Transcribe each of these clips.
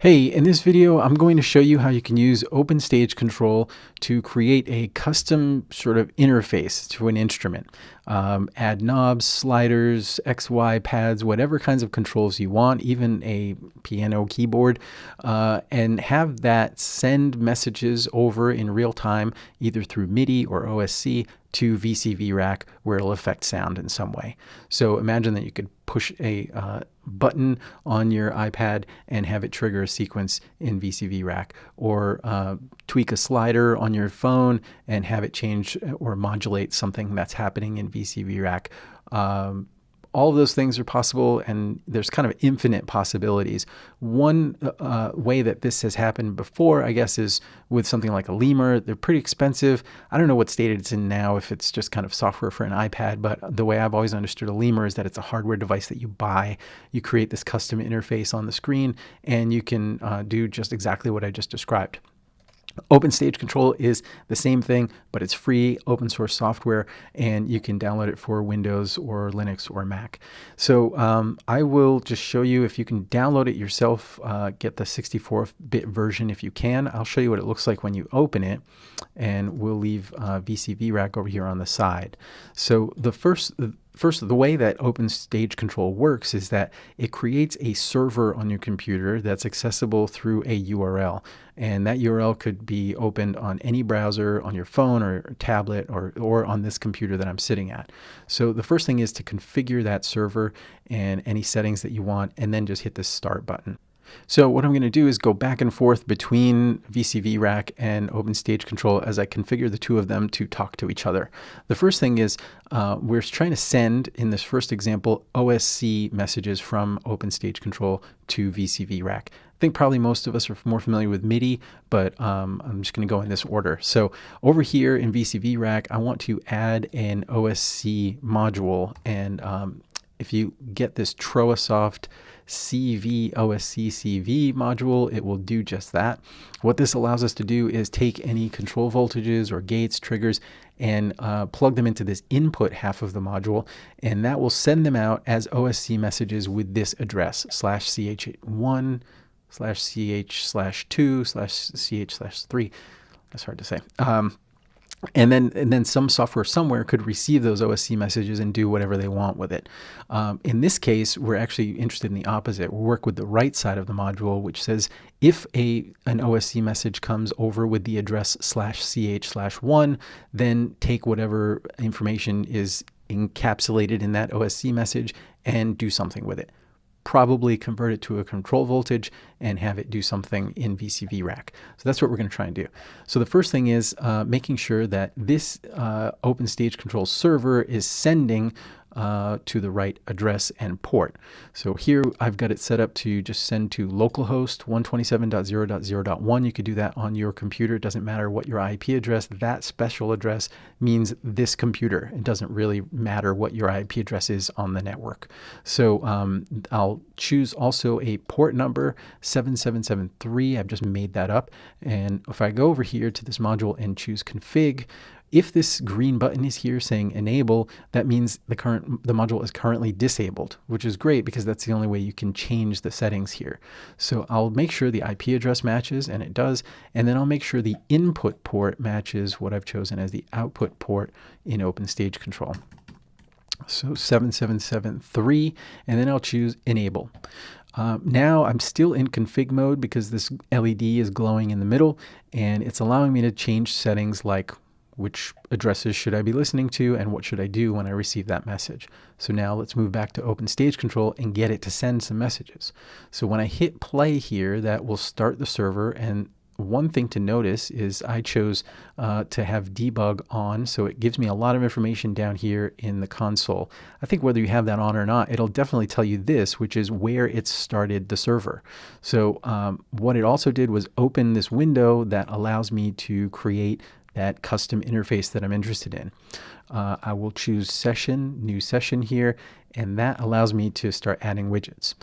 Hey, in this video, I'm going to show you how you can use OpenStage Control to create a custom sort of interface to an instrument. Um, add knobs, sliders, XY pads, whatever kinds of controls you want, even a piano keyboard, uh, and have that send messages over in real time, either through MIDI or OSC to VCV rack where it'll affect sound in some way. So imagine that you could push a uh, button on your iPad and have it trigger a sequence in VCV rack or uh, tweak a slider on your phone and have it change or modulate something that's happening in VCV rack. Um, all of those things are possible and there's kind of infinite possibilities. One uh, way that this has happened before, I guess, is with something like a lemur. They're pretty expensive. I don't know what state it's in now, if it's just kind of software for an iPad, but the way I've always understood a lemur is that it's a hardware device that you buy. You create this custom interface on the screen and you can uh, do just exactly what I just described. OpenStage Control is the same thing, but it's free, open source software, and you can download it for Windows or Linux or Mac. So um, I will just show you if you can download it yourself, uh, get the 64-bit version if you can. I'll show you what it looks like when you open it, and we'll leave uh, VCV Rack over here on the side. So the first First, the way that OpenStage Control works is that it creates a server on your computer that's accessible through a URL. And that URL could be opened on any browser, on your phone or tablet, or, or on this computer that I'm sitting at. So the first thing is to configure that server and any settings that you want, and then just hit the Start button. So what I'm going to do is go back and forth between VCV Rack and OpenStage Control as I configure the two of them to talk to each other. The first thing is uh, we're trying to send, in this first example, OSC messages from OpenStage Control to VCV Rack. I think probably most of us are more familiar with MIDI, but um, I'm just going to go in this order. So over here in VCV Rack, I want to add an OSC module. And um, if you get this trowaSoft CV OSC CV module, it will do just that. What this allows us to do is take any control voltages or gates, triggers, and uh, plug them into this input half of the module, and that will send them out as OSC messages with this address, slash ch1, slash ch slash 2, slash ch slash 3. That's hard to say. Um, and then and then some software somewhere could receive those OSC messages and do whatever they want with it. Um, in this case, we're actually interested in the opposite. we work with the right side of the module, which says if a an OSC message comes over with the address slash ch slash one, then take whatever information is encapsulated in that OSC message and do something with it probably convert it to a control voltage and have it do something in VCV rack. So that's what we're going to try and do. So the first thing is uh, making sure that this uh, OpenStage control server is sending uh, to the right address and port. So here I've got it set up to just send to localhost 127.0.0.1. You could do that on your computer. It doesn't matter what your IP address, that special address means this computer. It doesn't really matter what your IP address is on the network. So um, I'll choose also a port number 7773. I've just made that up. And if I go over here to this module and choose config, if this green button is here saying enable, that means the current the module is currently disabled, which is great because that's the only way you can change the settings here. So I'll make sure the IP address matches, and it does, and then I'll make sure the input port matches what I've chosen as the output port in OpenStage Control. So 7773, and then I'll choose enable. Um, now I'm still in config mode because this LED is glowing in the middle and it's allowing me to change settings like which addresses should I be listening to and what should I do when I receive that message. So now let's move back to open stage Control and get it to send some messages. So when I hit play here, that will start the server and one thing to notice is I chose uh, to have debug on, so it gives me a lot of information down here in the console. I think whether you have that on or not, it'll definitely tell you this, which is where it started the server. So um, what it also did was open this window that allows me to create that custom interface that I'm interested in. Uh, I will choose session, new session here, and that allows me to start adding widgets.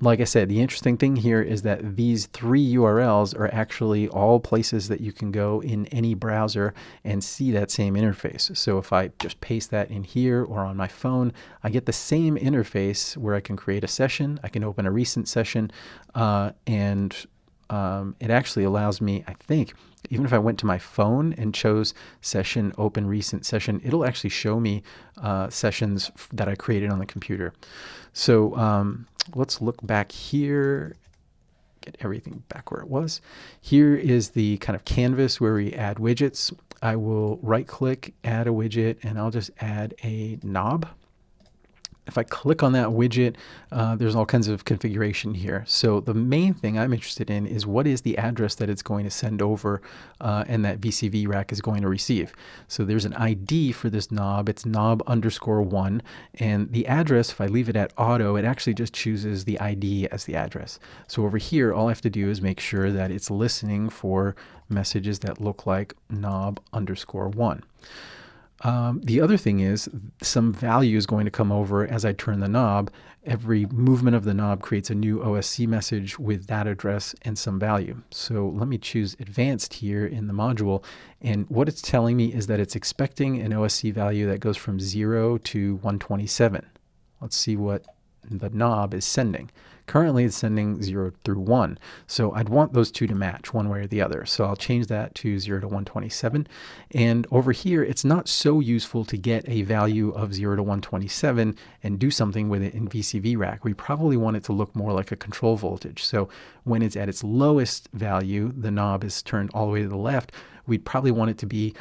like I said, the interesting thing here is that these three URLs are actually all places that you can go in any browser and see that same interface. So if I just paste that in here or on my phone, I get the same interface where I can create a session, I can open a recent session, uh, and um, it actually allows me, I think, even if I went to my phone and chose session, open recent session, it'll actually show me uh, sessions that I created on the computer. So um, let's look back here, get everything back where it was. Here is the kind of canvas where we add widgets. I will right click, add a widget, and I'll just add a knob if I click on that widget, uh, there's all kinds of configuration here. So the main thing I'm interested in is what is the address that it's going to send over uh, and that VCV rack is going to receive. So there's an ID for this knob. It's knob underscore one. And the address, if I leave it at auto, it actually just chooses the ID as the address. So over here, all I have to do is make sure that it's listening for messages that look like knob underscore one. Um, the other thing is some value is going to come over as I turn the knob. Every movement of the knob creates a new OSC message with that address and some value. So let me choose advanced here in the module. And what it's telling me is that it's expecting an OSC value that goes from 0 to 127. Let's see what the knob is sending. Currently it's sending 0 through 1. So I'd want those two to match one way or the other. So I'll change that to 0 to 127. And over here, it's not so useful to get a value of 0 to 127 and do something with it in VCV rack. We probably want it to look more like a control voltage. So when it's at its lowest value, the knob is turned all the way to the left, we'd probably want it to be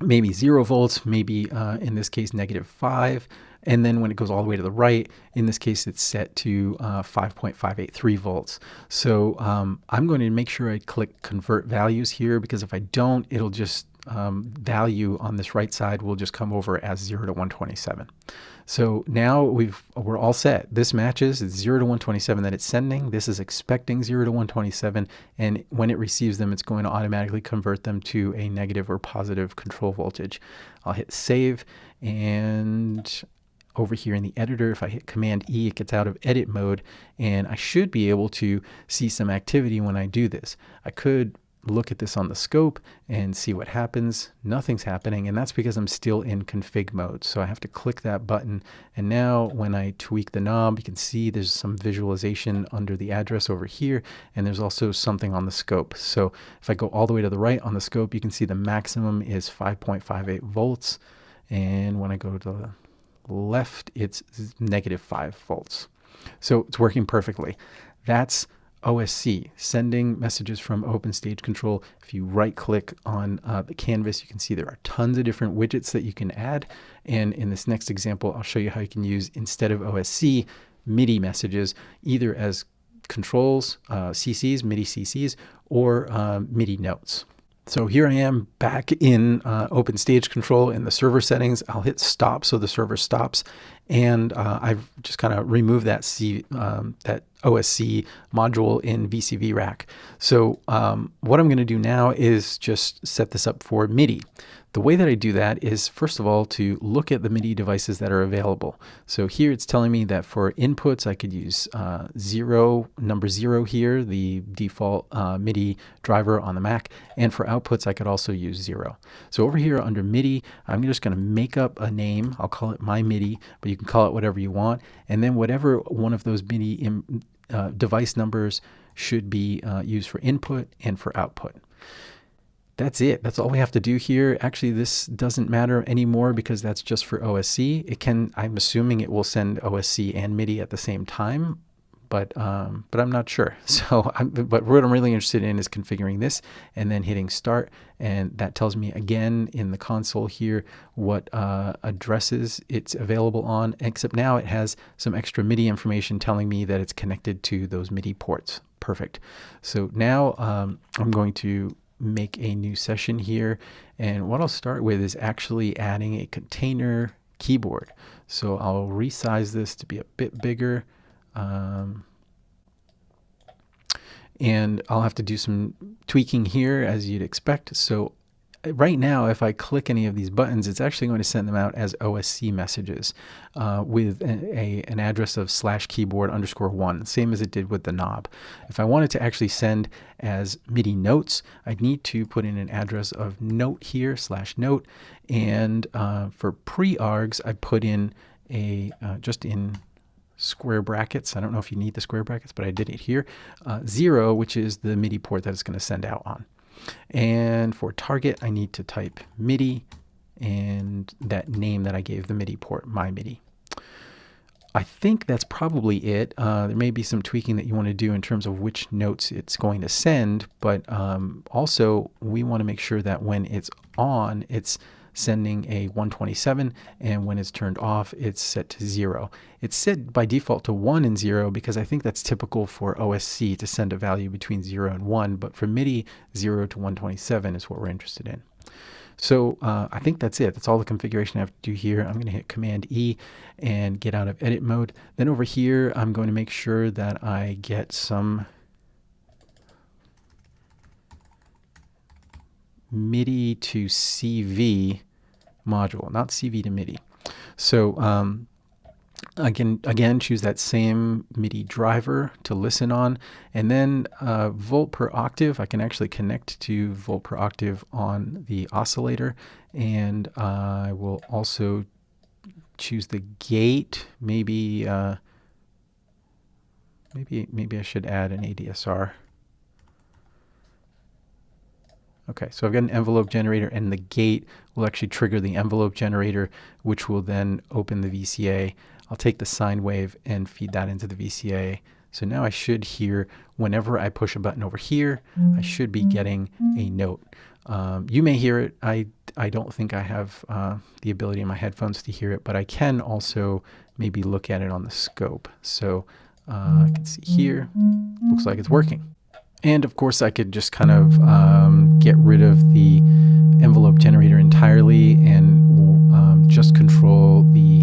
maybe 0 volts, maybe uh, in this case negative 5. And then when it goes all the way to the right, in this case, it's set to uh, 5.583 volts. So um, I'm going to make sure I click convert values here because if I don't, it'll just um, value on this right side will just come over as 0 to 127. So now we've, we're all set. This matches, it's 0 to 127 that it's sending. This is expecting 0 to 127. And when it receives them, it's going to automatically convert them to a negative or positive control voltage. I'll hit save and over here in the editor, if I hit Command E, it gets out of edit mode, and I should be able to see some activity when I do this. I could look at this on the scope and see what happens. Nothing's happening, and that's because I'm still in config mode. So I have to click that button, and now when I tweak the knob, you can see there's some visualization under the address over here, and there's also something on the scope. So if I go all the way to the right on the scope, you can see the maximum is 5.58 volts, and when I go to the left, it's negative 5 volts. So it's working perfectly. That's OSC, sending messages from Open Stage Control. If you right click on uh, the canvas, you can see there are tons of different widgets that you can add. And in this next example, I'll show you how you can use, instead of OSC, MIDI messages, either as controls, uh, CCs, MIDI CCs, or uh, MIDI notes. So here I am back in uh, Open Stage Control in the server settings. I'll hit stop so the server stops. And uh, I've just kind of removed that C, um, that OSC module in VCV Rack. So um, what I'm going to do now is just set this up for MIDI. The way that I do that is, first of all, to look at the MIDI devices that are available. So here it's telling me that for inputs, I could use uh, zero, number zero here, the default uh, MIDI driver on the Mac. And for outputs, I could also use zero. So over here under MIDI, I'm just going to make up a name. I'll call it my MIDI, but you can call it whatever you want. And then whatever one of those MIDI uh, device numbers should be uh, used for input and for output that's it. That's all we have to do here. Actually, this doesn't matter anymore because that's just for OSC. It can, I'm assuming it will send OSC and MIDI at the same time, but um, but I'm not sure. So, I'm, but what I'm really interested in is configuring this and then hitting start, and that tells me again in the console here what uh, addresses it's available on. Except now it has some extra MIDI information telling me that it's connected to those MIDI ports. Perfect. So now um, I'm going to make a new session here. And what I'll start with is actually adding a container keyboard. So I'll resize this to be a bit bigger. Um, and I'll have to do some tweaking here as you'd expect. So right now, if I click any of these buttons, it's actually going to send them out as OSC messages uh, with a, a, an address of slash keyboard underscore one, same as it did with the knob. If I wanted to actually send as MIDI notes, I'd need to put in an address of note here slash note. And uh, for pre-args, I put in a, uh, just in square brackets. I don't know if you need the square brackets, but I did it here. Uh, zero, which is the MIDI port that it's going to send out on. And for target, I need to type MIDI and that name that I gave the MIDI port, my MIDI. I think that's probably it. Uh, there may be some tweaking that you want to do in terms of which notes it's going to send, but um, also we want to make sure that when it's on, it's sending a 127 and when it's turned off it's set to 0. It's set by default to 1 and 0 because I think that's typical for OSC to send a value between 0 and 1 but for MIDI 0 to 127 is what we're interested in. So uh, I think that's it. That's all the configuration I have to do here. I'm going to hit Command E and get out of edit mode. Then over here, I'm going to make sure that I get some MIDI to CV module, not CV to MIDI. So um, again, again, choose that same MIDI driver to listen on, and then uh, volt per octave. I can actually connect to volt per octave on the oscillator, and uh, I will also choose the gate. Maybe, uh, maybe, maybe I should add an ADSR. Okay, so I've got an envelope generator and the gate will actually trigger the envelope generator, which will then open the VCA. I'll take the sine wave and feed that into the VCA. So now I should hear, whenever I push a button over here, I should be getting a note. Um, you may hear it. I, I don't think I have uh, the ability in my headphones to hear it, but I can also maybe look at it on the scope. So uh, I can see here, looks like it's working. And of course I could just kind of um, get rid of the envelope generator entirely and um, just control the,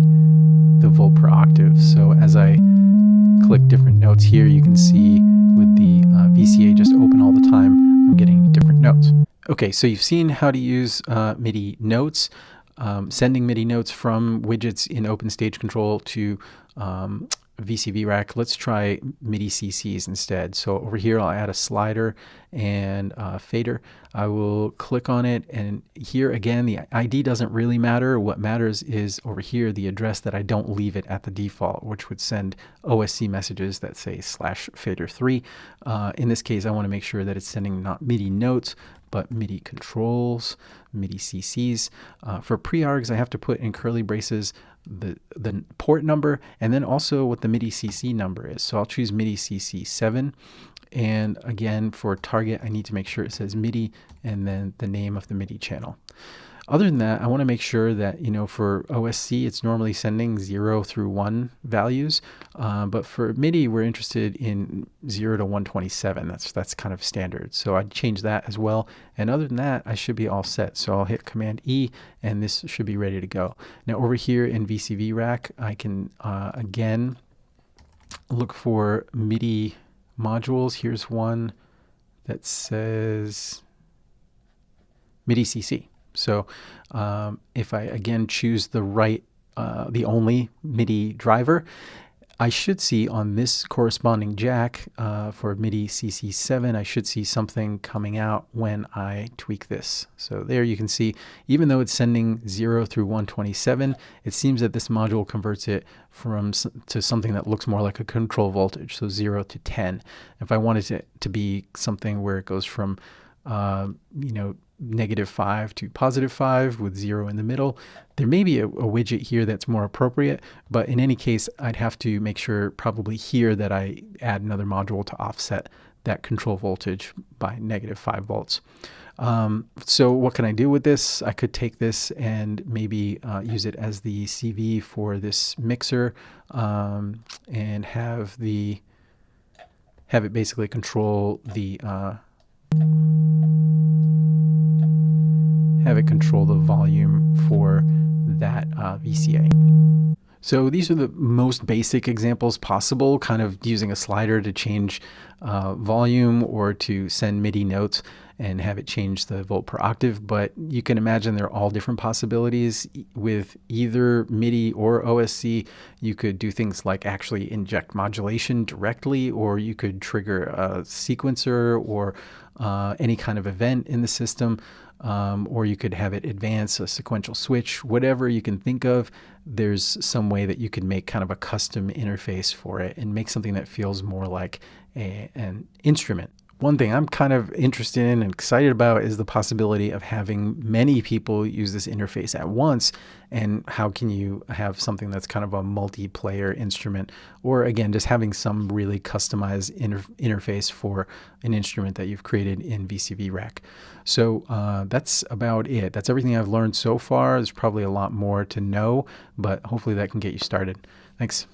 the volt per octave. So as I click different notes here, you can see with the uh, VCA just open all the time, I'm getting different notes. Okay, so you've seen how to use uh, MIDI notes, um, sending MIDI notes from widgets in Open Stage Control to um, VCV rack, let's try MIDI CCs instead. So over here, I'll add a slider and a fader. I will click on it and here again, the ID doesn't really matter. What matters is over here, the address that I don't leave it at the default, which would send OSC messages that say slash fader three. Uh, in this case, I want to make sure that it's sending not MIDI notes, but MIDI controls, MIDI CCs. Uh, for pre-args, I have to put in curly braces the, the port number and then also what the MIDI CC number is. So I'll choose MIDI CC 7 and again for target I need to make sure it says MIDI and then the name of the MIDI channel. Other than that, I want to make sure that, you know, for OSC, it's normally sending 0 through 1 values. Uh, but for MIDI, we're interested in 0 to 127. That's, that's kind of standard. So I'd change that as well. And other than that, I should be all set. So I'll hit Command E, and this should be ready to go. Now over here in VCV Rack, I can, uh, again, look for MIDI modules. Here's one that says MIDI CC. So um, if I again choose the right, uh, the only MIDI driver, I should see on this corresponding jack uh, for MIDI CC7, I should see something coming out when I tweak this. So there you can see, even though it's sending 0 through 127, it seems that this module converts it from to something that looks more like a control voltage, so 0 to 10. If I wanted it to be something where it goes from, uh, you know, negative 5 to positive 5 with 0 in the middle. There may be a, a, widget here that's more appropriate, but in any case, I'd have to make sure probably here that I add another module to offset that control voltage by negative 5 volts. Um, so what can I do with this? I could take this and maybe uh, use it as the CV for this mixer um, and have the have it basically control the uh, have it control the volume for that uh, VCA. So these are the most basic examples possible, kind of using a slider to change uh, volume or to send MIDI notes. and have it change the volt per octave. But you can imagine there are all different possibilities with either MIDI or OSC. You could do things like actually inject modulation directly, or you could trigger a sequencer or uh, any kind of event in the system. Um, or you could have it advance a sequential switch, whatever you can think of. There's some way that you can make kind of a custom interface for it and make something that feels more like a, an instrument one thing I'm kind of interested in and excited about is the possibility of having many people use this interface at once. And how can you have something that's kind of a multiplayer instrument? Or again, just having some really customized inter interface for an instrument that you've created in VCV Rack. So uh, that's about it. That's everything I've learned so far. There's probably a lot more to know, but hopefully that can get you started. Thanks.